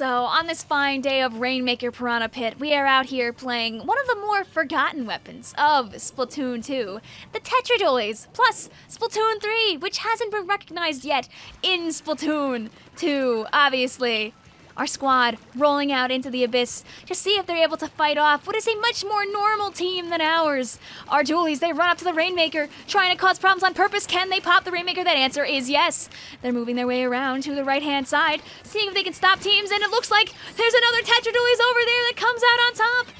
So, on this fine day of Rainmaker Piranha Pit, we are out here playing one of the more forgotten weapons of Splatoon 2, the Tetra Dualies, plus Splatoon 3, which hasn't been recognized yet in Splatoon 2, obviously our squad rolling out into the abyss to see if they're able to fight off what is a much more normal team than ours. Our dualies, they run up to the Rainmaker, trying to cause problems on purpose. Can they pop the Rainmaker? That answer is yes. They're moving their way around to the right-hand side, seeing if they can stop teams, and it looks like there's another Tetra Dualies over there that comes out on top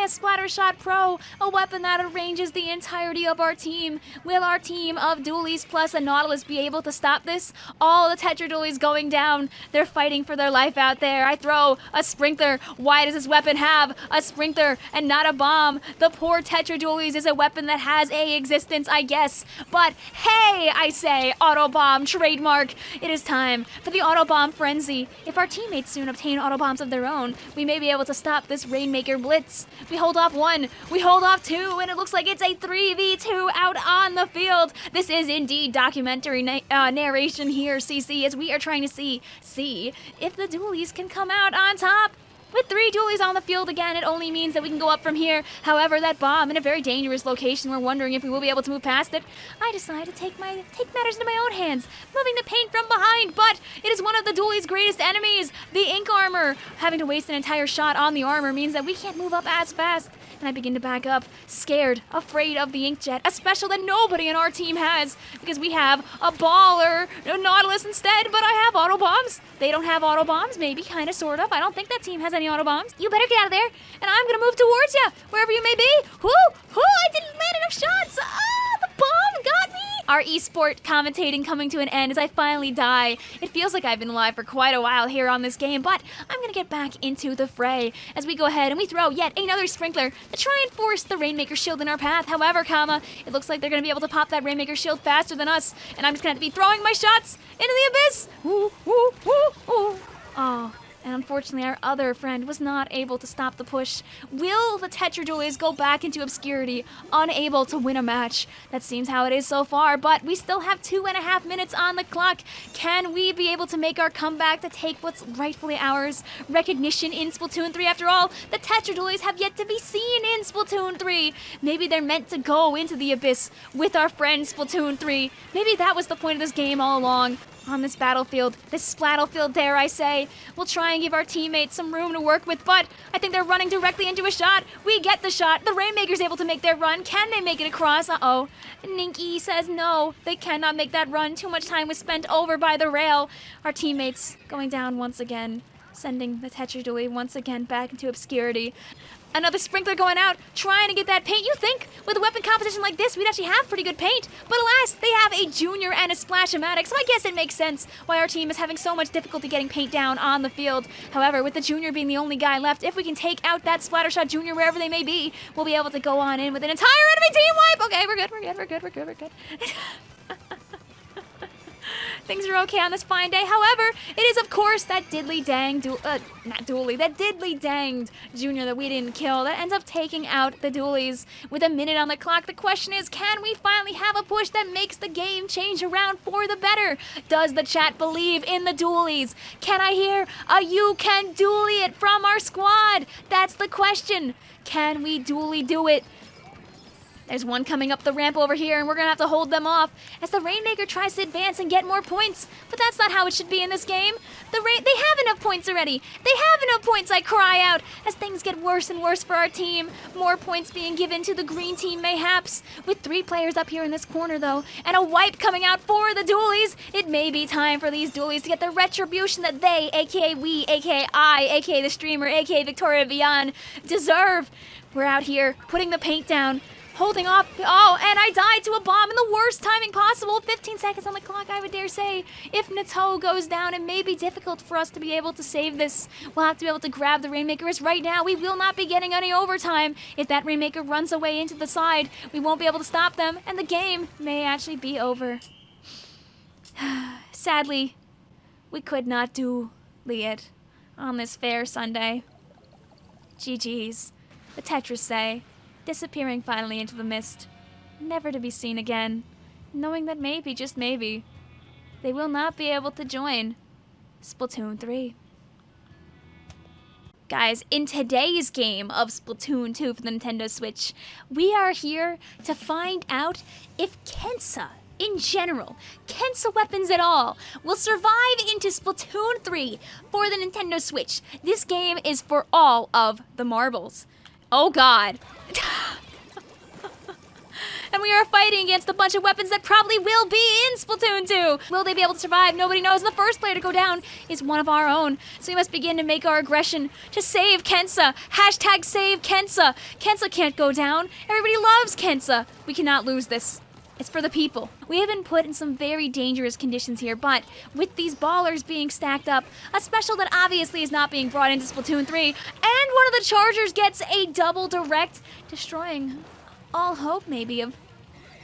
a Splattershot Pro, a weapon that arranges the entirety of our team. Will our team of Dualies plus a Nautilus be able to stop this? All the Tetra Dualies going down. They're fighting for their life out there. I throw a sprinkler. Why does this weapon have a sprinkler and not a bomb? The poor Tetra Dualies is a weapon that has a existence, I guess. But hey, I say, Auto Bomb trademark. It is time for the Auto Bomb frenzy. If our teammates soon obtain Auto Bombs of their own, we may be able to stop this Rainmaker blitz. We hold off one, we hold off two, and it looks like it's a 3v2 out on the field. This is indeed documentary na uh, narration here, CC, as we are trying to see, see if the dualies can come out on top. With three dualies on the field again, it only means that we can go up from here. However, that bomb in a very dangerous location, we're wondering if we will be able to move past it. I decide to take my take matters into my own hands, moving the paint from behind, but it is one of the dualies' greatest enemies, the ink armor. Having to waste an entire shot on the armor means that we can't move up as fast. And I begin to back up, scared, afraid of the inkjet, a special that nobody in our team has, because we have a baller, a Nautilus instead, but I have auto bombs. They don't have auto bombs, maybe, kind of, sort of. I don't think that team has any auto bombs. You better get out of there, and I'm gonna move towards you, wherever you may be. Whoo! Whoo! I didn't land enough shots! Ah, the bomb! Our esport commentating coming to an end as I finally die. It feels like I've been alive for quite a while here on this game, but I'm gonna get back into the fray as we go ahead and we throw yet another sprinkler to try and force the Rainmaker shield in our path. However, comma, it looks like they're gonna be able to pop that Rainmaker shield faster than us, and I'm just gonna have to be throwing my shots into the abyss. Ooh, ooh, ooh, ooh. Oh, and unfortunately our other friend was not able to stop the push. Will the Tetra Dualies go back into obscurity, unable to win a match? That seems how it is so far, but we still have two and a half minutes on the clock. Can we be able to make our comeback to take what's rightfully ours? Recognition in Splatoon 3 after all, the Tetra Dualies have yet to be seen in Splatoon 3. Maybe they're meant to go into the abyss with our friend Splatoon 3. Maybe that was the point of this game all along on this battlefield, this splatlefield, dare I say. We'll try and give our teammates some room to work with, but I think they're running directly into a shot. We get the shot. The Rainmaker's able to make their run. Can they make it across? Uh-oh. Ninky says no. They cannot make that run. Too much time was spent over by the rail. Our teammates going down once again sending the Tetra Dualie once again back into obscurity. Another sprinkler going out, trying to get that paint. You think with a weapon composition like this, we'd actually have pretty good paint. But alas, they have a junior and a splash-o-matic, so I guess it makes sense why our team is having so much difficulty getting paint down on the field. However, with the junior being the only guy left, if we can take out that Splattershot junior wherever they may be, we'll be able to go on in with an entire enemy team wipe. Okay, we're good, we're good, we're good, we're good, we're good. Things are okay on this fine day. However, it is of course that diddly dang, du uh, not dually, that diddly danged junior that we didn't kill that ends up taking out the dualies with a minute on the clock. The question is, can we finally have a push that makes the game change around for the better? Does the chat believe in the dualies? Can I hear a you can dually it from our squad? That's the question. Can we dually do it? There's one coming up the ramp over here, and we're gonna have to hold them off as the Rainmaker tries to advance and get more points. But that's not how it should be in this game. The Rain they have enough points already. They have enough points, I cry out, as things get worse and worse for our team. More points being given to the green team, mayhaps. With three players up here in this corner, though, and a wipe coming out for the dualies, it may be time for these dualies to get the retribution that they, aka we, aka I, aka the streamer, aka Victoria Beyond, deserve. We're out here putting the paint down, holding off. Oh, and I died to a bomb in the worst timing possible. 15 seconds on the clock, I would dare say. If Nato goes down, it may be difficult for us to be able to save this. We'll have to be able to grab the Rainmaker as right now we will not be getting any overtime. If that Rainmaker runs away into the side, we won't be able to stop them, and the game may actually be over. Sadly, we could not do it on this fair Sunday. GG's. The Tetris say disappearing finally into the mist, never to be seen again, knowing that maybe, just maybe, they will not be able to join Splatoon 3. Guys, in today's game of Splatoon 2 for the Nintendo Switch, we are here to find out if Kensa, in general, Kensa weapons at all, will survive into Splatoon 3 for the Nintendo Switch. This game is for all of the marbles. Oh god. And we are fighting against a bunch of weapons that probably will be in Splatoon 2. Will they be able to survive? Nobody knows. The first player to go down is one of our own. So we must begin to make our aggression to save Kensa. Hashtag save Kensa. Kensa can't go down. Everybody loves Kensa. We cannot lose this. It's for the people. We have been put in some very dangerous conditions here, but with these ballers being stacked up, a special that obviously is not being brought into Splatoon 3, and one of the Chargers gets a double direct, destroying all hope, maybe, of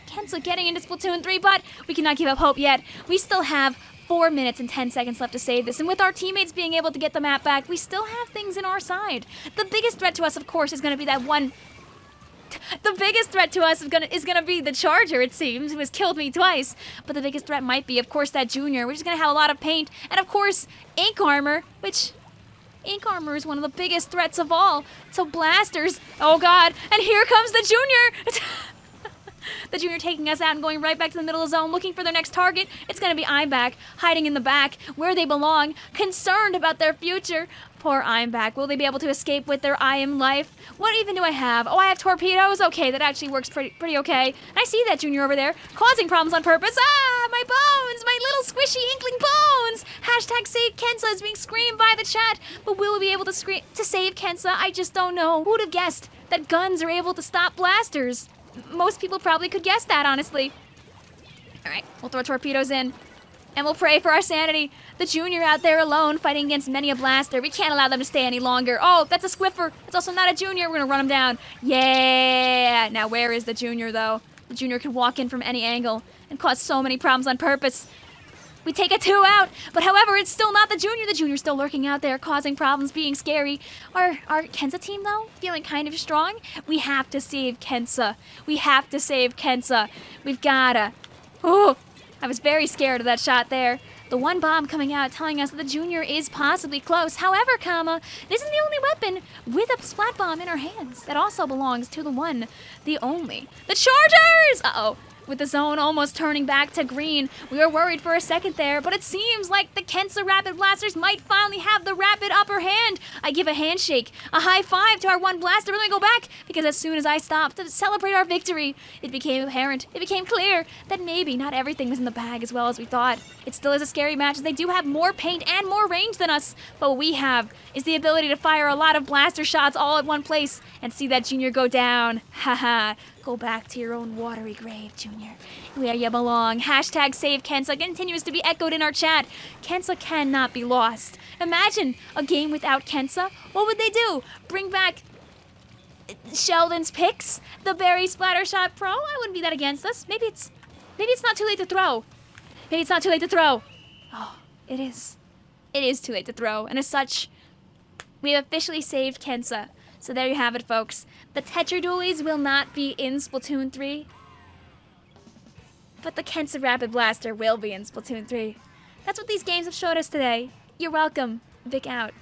Kensa getting into Splatoon 3, but we cannot give up hope yet. We still have 4 minutes and 10 seconds left to save this, and with our teammates being able to get the map back, we still have things in our side. The biggest threat to us, of course, is going to be that one the biggest threat to us is gonna is gonna be the Charger, it seems, who has killed me twice. But the biggest threat might be, of course, that Junior, which is gonna have a lot of paint, and of course, Ink Armor, which Ink Armor is one of the biggest threats of all. So blasters. Oh god. And here comes the Junior. the Junior taking us out and going right back to the middle of the zone looking for their next target. It's to be Imback hiding in the back where they belong, concerned about their future. Poor Imback. Will they be able to escape with their I am life? What even do I have? Oh, I have torpedoes? Okay, that actually works pretty pretty okay. I see that Junior over there, causing problems on purpose. Ah, my bones! My little squishy inkling bones! Hashtag save Kensa is being screamed by the chat, but will we be able to scream to save Kensa? I just don't know. Who'd have guessed that guns are able to stop blasters? Most people probably could guess that, honestly. Alright, we'll throw torpedoes in and we'll pray for our sanity. The junior out there alone fighting against many a blaster. We can't allow them to stay any longer. Oh, that's a squiffer. It's also not a junior. We're gonna run him down. Yeah. Now where is the junior though? The junior can walk in from any angle and cause so many problems on purpose. We take a two out, but however, it's still not the junior. The junior's still lurking out there, causing problems, being scary. Our our Kensa team though, feeling kind of strong. We have to save Kensa. We have to save Kensa. We've gotta. Oh, I was very scared of that shot there. The one bomb coming out telling us that the Junior is possibly close. However, comma, this is the only weapon with a splat bomb in our hands. That also belongs to the one, the only. The Chargers! Uh-oh with the zone almost turning back to green. We were worried for a second there, but it seems like the Kensa Rapid Blasters might finally have the rapid upper hand. I give a handshake, a high five to our one blaster, and then go back, because as soon as I stopped to celebrate our victory, it became apparent, it became clear that maybe not everything was in the bag as well as we thought. It still is a scary match as they do have more paint and more range than us, but what we have is the ability to fire a lot of blaster shots all at one place and see that junior go down. Haha. Go back to your own watery grave, Junior, where you belong. Hashtag save Kensa continues to be echoed in our chat. Kensa cannot be lost. Imagine a game without Kensa. What would they do? Bring back Sheldon's picks? The Berry Splattershot Pro? I wouldn't be that against us. Maybe it's maybe it's not too late to throw. Maybe it's not too late to throw. Oh, it is. It is too late to throw, and as such, we have officially saved Kensa. So there you have it, folks. The Tetra Dualies will not be in Splatoon 3, but the Kensa Rapid Blaster will be in Splatoon 3. That's what these games have showed us today. You're welcome. Vic out.